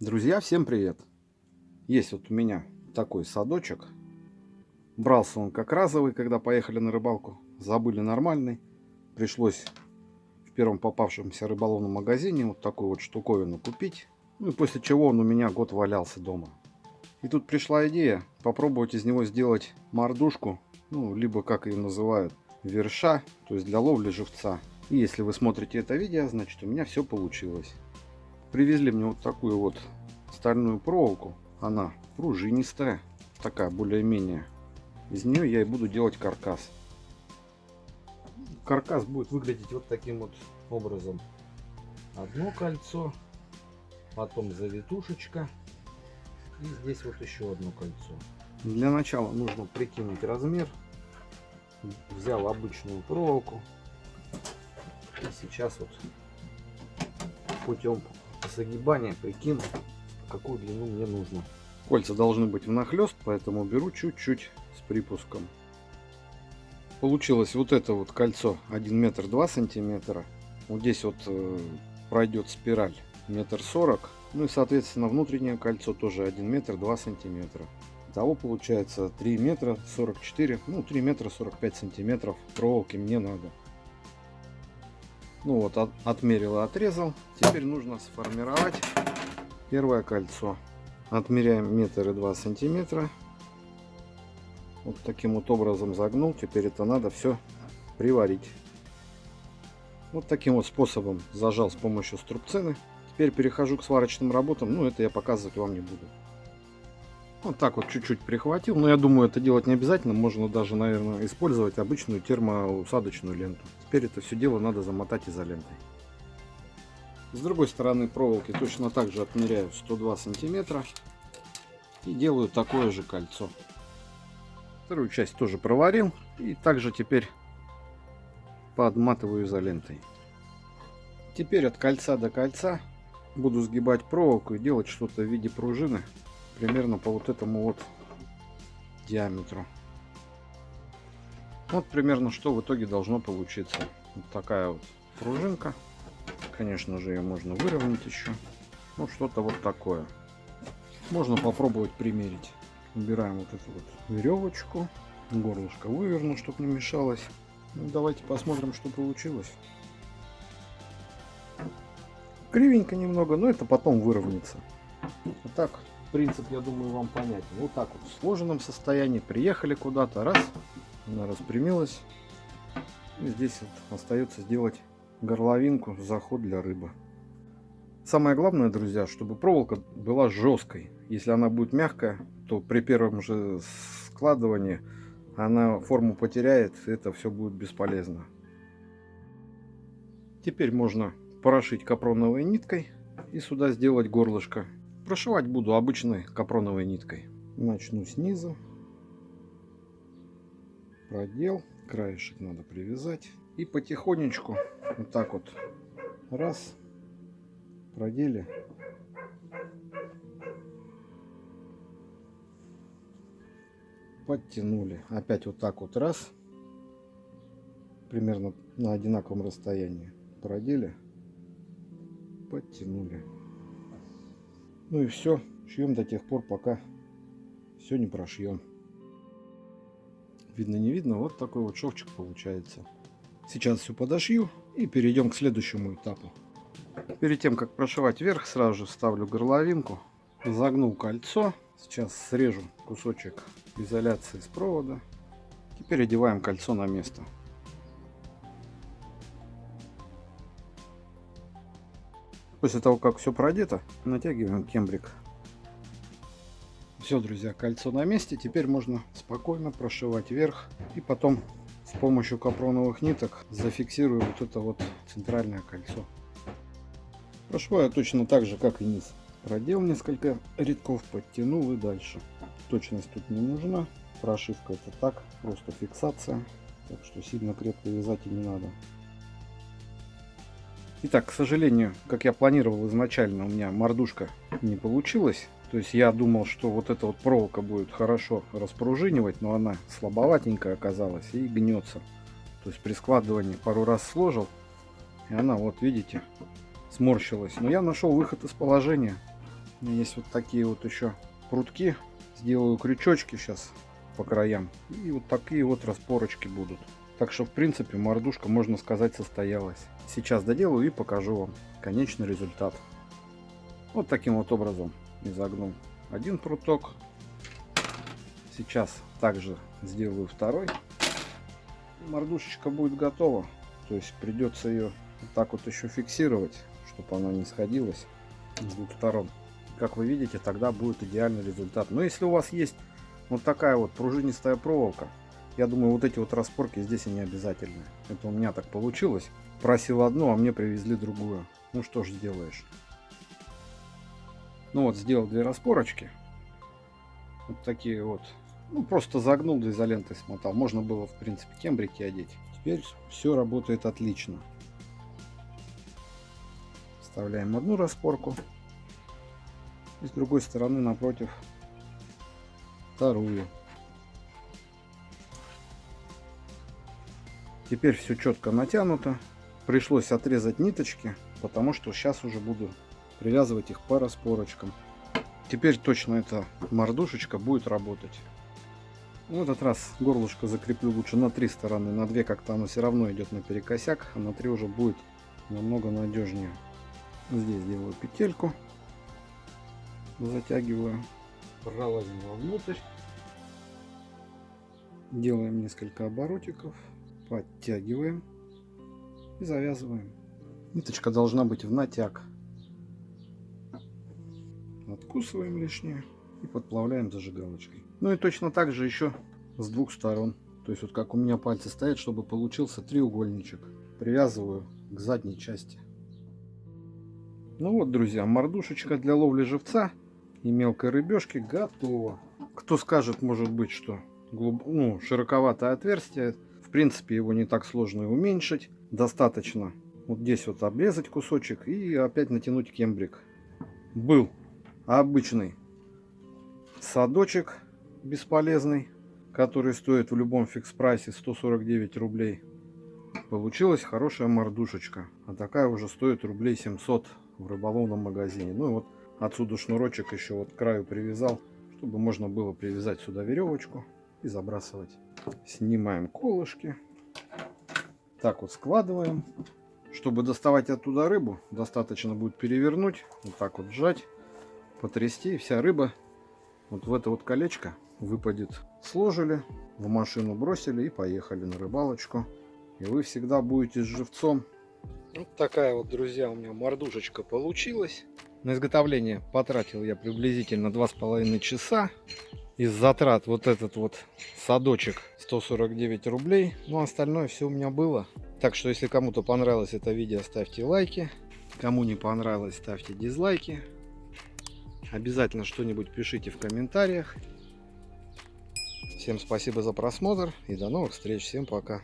Друзья, всем привет! Есть вот у меня такой садочек. Брался он как разовый, когда поехали на рыбалку. Забыли нормальный. Пришлось в первом попавшемся рыболовном магазине вот такую вот штуковину купить. Ну и после чего он у меня год валялся дома. И тут пришла идея попробовать из него сделать мордушку, ну, либо как ее называют, верша, то есть для ловли живца. И если вы смотрите это видео, значит у меня все получилось. Привезли мне вот такую вот стальную проволоку. Она пружинистая, такая более-менее. Из нее я и буду делать каркас. Каркас будет выглядеть вот таким вот образом. Одно кольцо, потом завитушечка и здесь вот еще одно кольцо. Для начала нужно прикинуть размер. Взял обычную проволоку. И сейчас вот путем загибания прикину какую длину мне нужно. Кольца должны быть внахлест, поэтому беру чуть-чуть с припуском. Получилось вот это вот кольцо 1 метр 2 сантиметра. Вот здесь вот э, пройдет спираль метр сорок. Ну и соответственно внутреннее кольцо тоже 1 метр 2 сантиметра. Того получается 3 метра 44, ну 3 метра 45 сантиметров проволоки мне надо. Ну вот от, отмерил и отрезал. Теперь нужно сформировать Первое кольцо. Отмеряем метр и два сантиметра. Вот таким вот образом загнул. Теперь это надо все приварить. Вот таким вот способом зажал с помощью струбцины. Теперь перехожу к сварочным работам. Ну, это я показывать вам не буду. Вот так вот чуть-чуть прихватил. Но я думаю, это делать не обязательно. Можно даже, наверное, использовать обычную термоусадочную ленту. Теперь это все дело надо замотать изолентой. С другой стороны проволоки точно так же отмеряю 102 сантиметра и делаю такое же кольцо. Вторую часть тоже проварил и также теперь подматываю изолентой. Теперь от кольца до кольца буду сгибать проволоку и делать что-то в виде пружины примерно по вот этому вот диаметру. Вот примерно что в итоге должно получиться. Вот такая вот пружинка. Конечно же, ее можно выровнять еще. Ну, что-то вот такое. Можно попробовать примерить. Убираем вот эту вот веревочку. Горлышко выверну, чтобы не мешалось. Ну, давайте посмотрим, что получилось. Кривенько немного, но это потом выровняется. Вот так, принцип, я думаю, вам понятен. Вот так вот в сложенном состоянии. Приехали куда-то, раз, она распрямилась. И здесь вот остается сделать горловинку, заход для рыбы. Самое главное, друзья, чтобы проволока была жесткой. Если она будет мягкая, то при первом же складывании она форму потеряет, это все будет бесполезно. Теперь можно прошить капроновой ниткой и сюда сделать горлышко. Прошивать буду обычной капроновой ниткой. Начну снизу. Продел. Краешек надо привязать. И потихонечку вот так вот. Раз. Продели. Подтянули. Опять вот так вот. Раз. Примерно на одинаковом расстоянии. Продели. Подтянули ну и все шьем до тех пор пока все не прошьем видно не видно вот такой вот шовчик получается Сейчас все подошью и перейдем к следующему этапу. Перед тем, как прошивать вверх, сразу же ставлю горловинку. Загнул кольцо. Сейчас срежу кусочек изоляции с провода. Теперь одеваем кольцо на место. После того, как все продето, натягиваем кембрик. Все, друзья, кольцо на месте. Теперь можно спокойно прошивать вверх и потом с помощью капроновых ниток зафиксирую вот это вот центральное кольцо. Прошиваю точно так же, как и низ. Продел несколько рядков, подтянул и дальше. Точность тут не нужна. Прошивка это так, просто фиксация. Так что сильно крепко вязать и не надо. Итак, к сожалению, как я планировал изначально, у меня мордушка не получилась. То есть я думал, что вот эта вот проволока будет хорошо распружинивать, но она слабоватенькая оказалась и гнется. То есть при складывании пару раз сложил, и она вот видите сморщилась. Но я нашел выход из положения. У меня есть вот такие вот еще прутки. Сделаю крючочки сейчас по краям. И вот такие вот распорочки будут. Так что, в принципе, мордушка, можно сказать, состоялась. Сейчас доделаю и покажу вам конечный результат. Вот таким вот образом изогнул один пруток. Сейчас также сделаю второй. Мордушечка будет готова. То есть придется ее вот так вот еще фиксировать, чтобы она не сходилась с двух сторон. Как вы видите, тогда будет идеальный результат. Но если у вас есть вот такая вот пружинистая проволока, я думаю, вот эти вот распорки здесь и не обязательны. Это у меня так получилось. Просил одну, а мне привезли другую. Ну что ж сделаешь. Ну вот, сделал две распорочки. Вот такие вот. Ну, просто загнул до изолентой смотал. Можно было, в принципе, кембрики одеть. Теперь все работает отлично. Вставляем одну распорку. И с другой стороны, напротив, вторую. Теперь все четко натянуто. Пришлось отрезать ниточки, потому что сейчас уже буду привязывать их по распорочкам. Теперь точно эта мордушечка будет работать. В этот раз горлышко закреплю лучше на три стороны. На две как-то оно все равно идет наперекосяк, а на три уже будет намного надежнее. Здесь делаю петельку. Затягиваю. Пролазим вовнутрь. Делаем несколько оборотиков. Подтягиваем. И завязываем. Ниточка должна быть в натяг. Откусываем лишнее и подплавляем зажигалочкой. Ну и точно так же еще с двух сторон. То есть вот как у меня пальцы стоят, чтобы получился треугольничек. Привязываю к задней части. Ну вот, друзья, мордушечка для ловли живца и мелкой рыбешки готова. Кто скажет, может быть, что глуб... ну, широковатое отверстие. В принципе, его не так сложно уменьшить. Достаточно вот здесь вот обрезать кусочек и опять натянуть кембрик. Был обычный садочек бесполезный, который стоит в любом фикс прайсе 149 рублей. Получилась хорошая мордушечка. А такая уже стоит рублей 700 в рыболовном магазине. Ну и вот отсюда шнурочек еще вот к краю привязал, чтобы можно было привязать сюда веревочку и забрасывать. Снимаем колышки. Так вот складываем. Чтобы доставать оттуда рыбу, достаточно будет перевернуть, вот так вот сжать потрясти, и вся рыба вот в это вот колечко выпадет. Сложили, в машину бросили и поехали на рыбалочку. И вы всегда будете с живцом. Вот такая вот, друзья, у меня мордушечка получилась. На изготовление потратил я приблизительно два с половиной часа. Из затрат вот этот вот садочек 149 рублей. Ну, остальное все у меня было. Так что, если кому-то понравилось это видео, ставьте лайки. Кому не понравилось, ставьте дизлайки. Обязательно что-нибудь пишите в комментариях. Всем спасибо за просмотр и до новых встреч. Всем пока.